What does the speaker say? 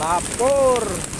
lapor.